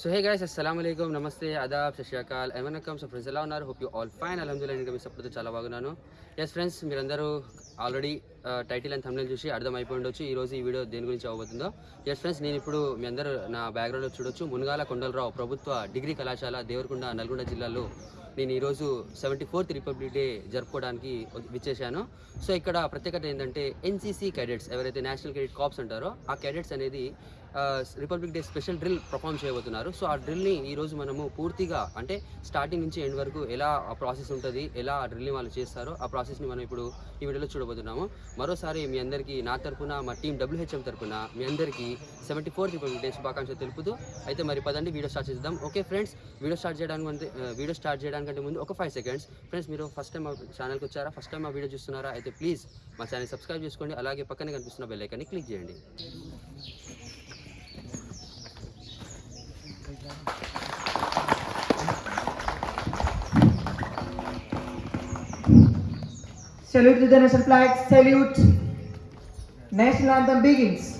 So hey guys అస్సలం నమస్తే అదాబ్ శశాకాల్ ఏమనకం so friends ఎలా ఉన్నారు హోప్ యూ ఆల్ ఫైన్ అలహదుల్లా ఇంకా మీ సపోర్ట్ చాలా బాగున్నాను ఎస్ ఫ్రెండ్స్ మీరందరూ ఆల్రెడీ టైటిల్ అండ్ thumbnail చూసి అర్థమైపోయి ఉండొచ్చు ఈ ఈ వీడియో దేని గురించి అవ్వబోతుందో ఎస్ ఫ్రెండ్స్ నేను ఇప్పుడు మీ అందరూ నా బ్యాక్గ్రౌండ్లో చూడొచ్చు మునగాల కొండలరావు ప్రభుత్వ డిగ్రీ కళాశాల దేవరకొండ నల్గొండ జిల్లాలో నేను ఈరోజు సెవెంటీ ఫోర్త్ రిపబ్లిక్ డే జరుపుకోవడానికి విచ్చేశాను. సో ఇక్కడ ప్రత్యేకత ఏంటంటే ఎన్సీసీ క్యాడెట్స్ ఎవరైతే నేషనల్ క్రెడిట్ కాప్స్ అంటారో ఆ క్యాడెట్స్ అనేది republic day special drill perform చేయబోతున్నారు. సో ఆ డ్రిల్ని ఈరోజు మనము పూర్తిగా అంటే స్టార్టింగ్ నుంచి ఎండ్ వరకు ఎలా ఆ ప్రాసెస్ ఉంటుంది ఎలా ఆ డ్రిల్ని వాళ్ళు చేస్తారో ఆ ప్రాసెస్ని మనం ఇప్పుడు ఈ వీడియోలో చూడబోతున్నాము. మరోసారి మీ అందరికీ నా తరపున మా టీం డబ్ల్యూహెచ్ఎం తరఫున మీ అందరికీ సెవెంటీ ఫోర్త్ రిపబ్లిక్ డే శుభాకాంక్షలు తెలుపుతూ అయితే మరి పదండి వీడియో స్టార్ట్ చేద్దాం. ఓకే ఫ్రెండ్స్ వీడియో స్టార్ట్ చేయడానికి వీడియో స్టార్ట్ చేయడానికంటే ముందు ఒక ఫైవ్ సెకండ్స్ ఫ్రెండ్స్ మీరు ఫస్ట్ టైం మా ఛానల్కి వచ్చారా? ఫస్ట్ టైం మా వీడియో చూస్తున్నారా? అయితే ప్లీజ్ మా ఛానల్ సబ్స్క్రైబ్ చేసుకోండి. అలాగే పక్కనే కనిపిస్తున్న బెల్ ఐకాన్ని క్లిక్ చేయండి. Salute to the national flag. Salute. National anthem begins.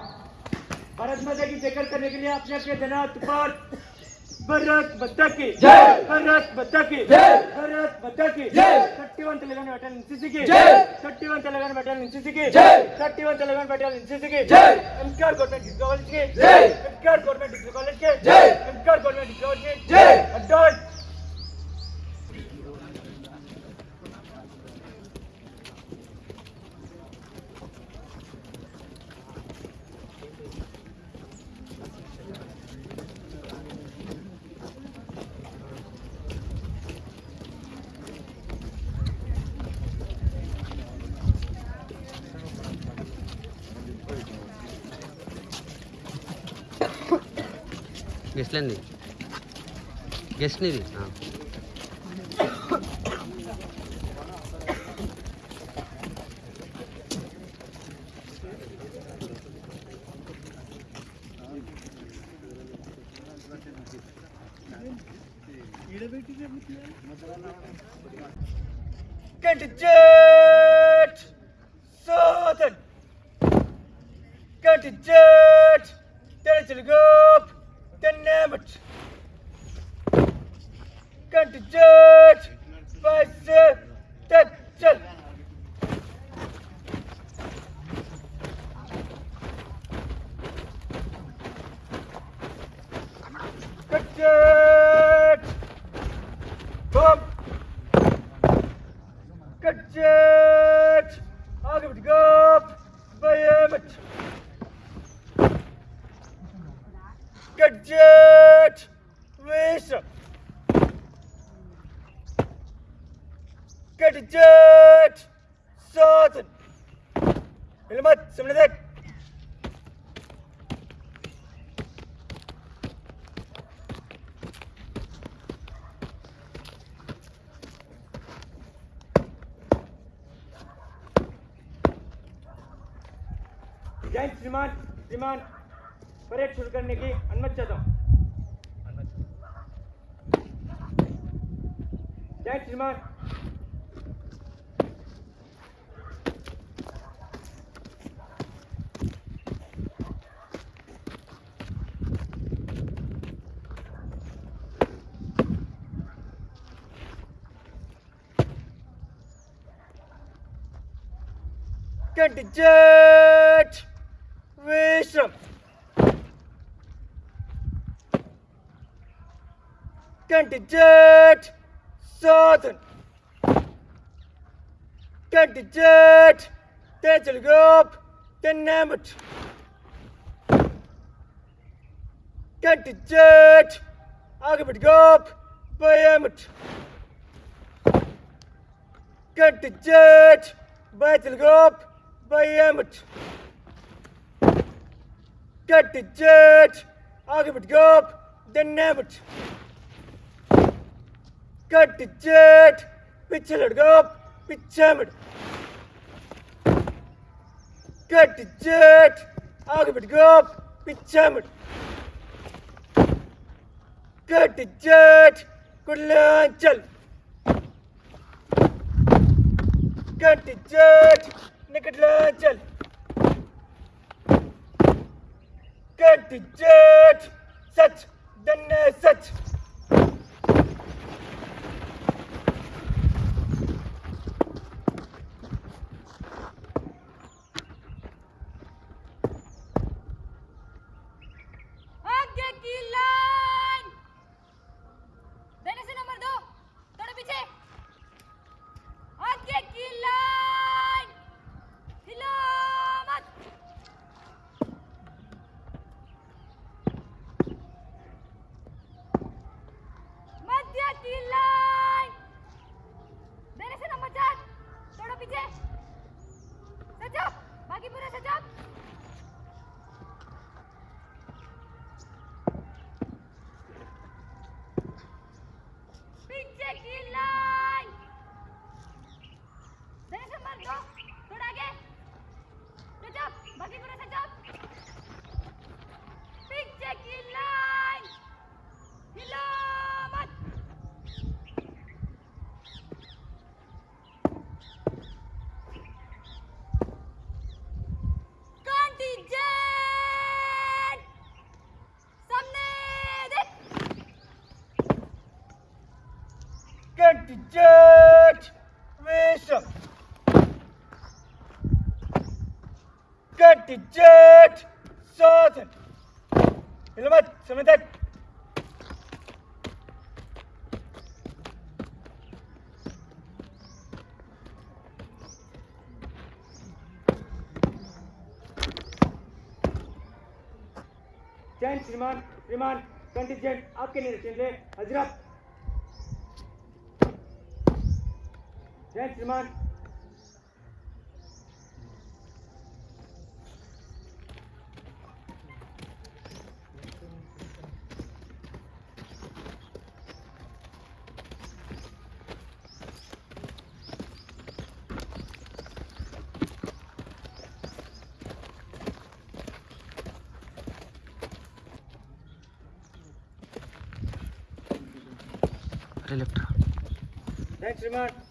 Bharat माता की जयकर करने के लिए अपने अपने जनात पर भरत बत्ता की जय! भरत बत्ता की जय! भरत बत्ता की जय! Thirty one Telangana battalion NCC की जय! Thirty one Telangana battalion NCC की जय! Thirty one Telangana battalion NCC की जय! एमकेआर गवर्नमेंट डिग्री कॉलेज के जय! एमकेआर गवर्नमेंट डिग्री कॉलेज के जय! एमकेआर गवर्नमेंट डिग्री कॉलेज के जय! अड्डॉन గెస్ట్లేంది గెస్ట్నిది Contingent Southern then name it. Judge by that chill. Good श्रीमान श्रीमान परेड शुरू करने की अनुमति चाहता हूँ जय श्रीमान Contingent Wisdom. Candidate Southern. Candidate Tejalgop Jet Candidate Agabitgop Bayamat. Candidate Baitelgop Bayamat. Candidate Then Tenamat. कट जेठ पीछे लड़का, पीछे मिट। कट जेठ आगे मिट गो पीछे मिट। कट जेठ कुल्लां चल। कट जेठ निकटला चल। कट जेठ सच दन्ने सच। बाकी पूरे सजो पीछे की लाइन हिलो मत कंटीजेंट सामने देख Kantijet, Wisdom. Kantijet, Southern. Ilmat, समझ तक। जैन श्रीमान श्रीमान कंटिजेंट आपके निरीक्षण से हज़रत। जय श्रीमान Electra. Thanks, Rimar.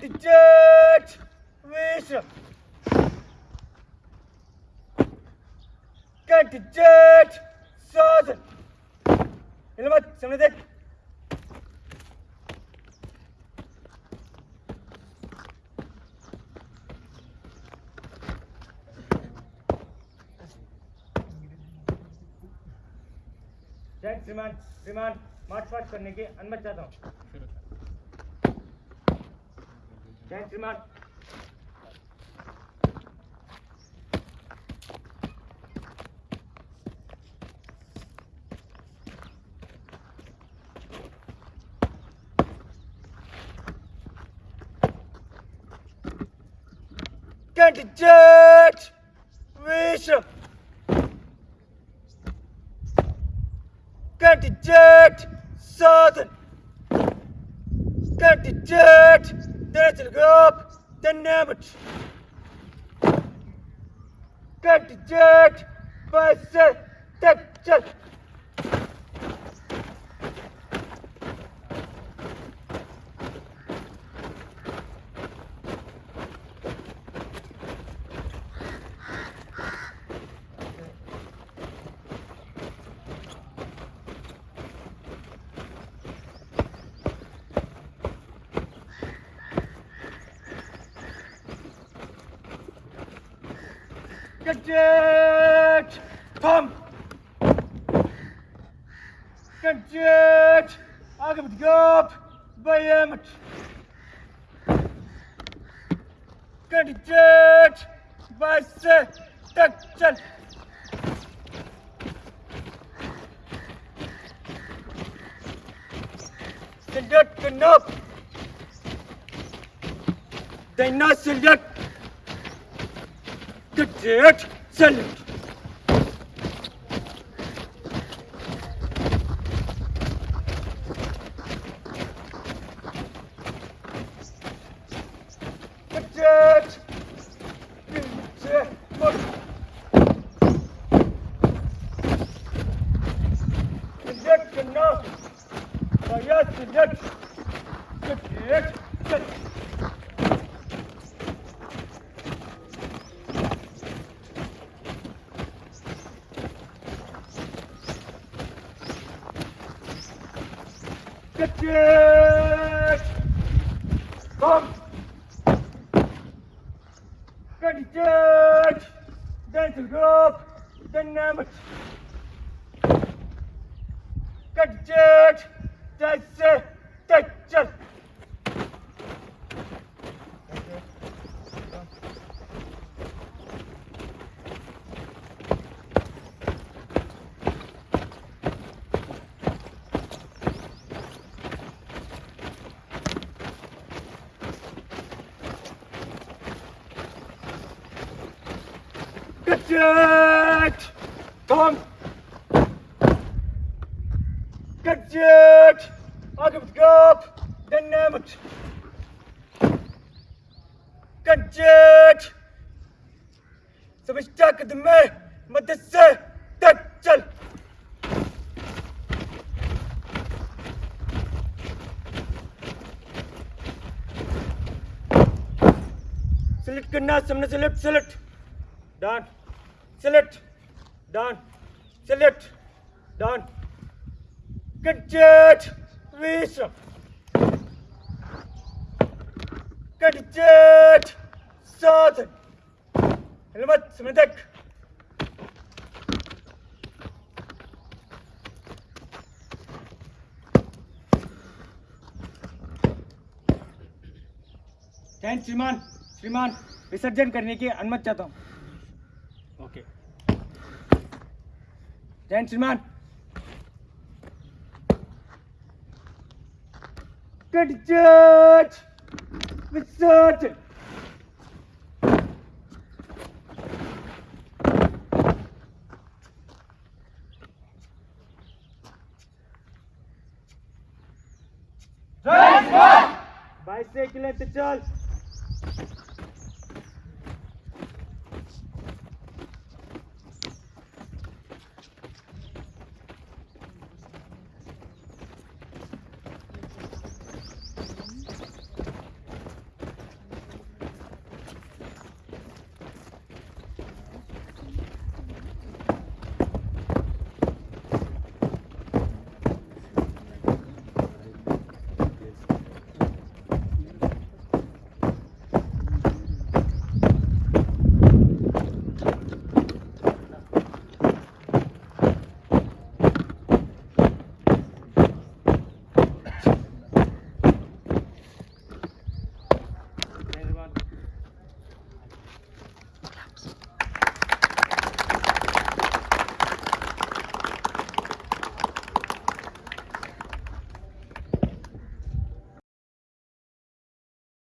अरे लेफ़्ट जय श्रीमान Kantijet, Wisdom. Kantijet, Southern. Ilmat, समझ तक जय श्रीमान श्रीमान मार्च पास्ट करने की अनुमति चाहता हूँ Gentlemen. Can't judge. Bishop. Can't judge. Southern. Can't judge. Kantijet, Tetzelgop, den Nemut. Kantijet, Basel, Tetzel. Gadget! Pump! Gidecek. Tam. Gidecek. Agam gop. Bayamak. Gidecek. Bası. Takçal. Silyot kınop. Dayna silyot. Gidecek. Gidecek. Salute Kaçış! Kom! Kaçış! Dental group! Dynamics! Gadget! समझता कदम में मदद से तक चल select करना सामने select select Done. Select. Done. Select. Done. Gadget. Visa. Gadget. श्रीमान श्रीमान विसर्जन करने की अनुमति चाहता हूँ। ओके जैन श्रीमान Gadget! से किले चल।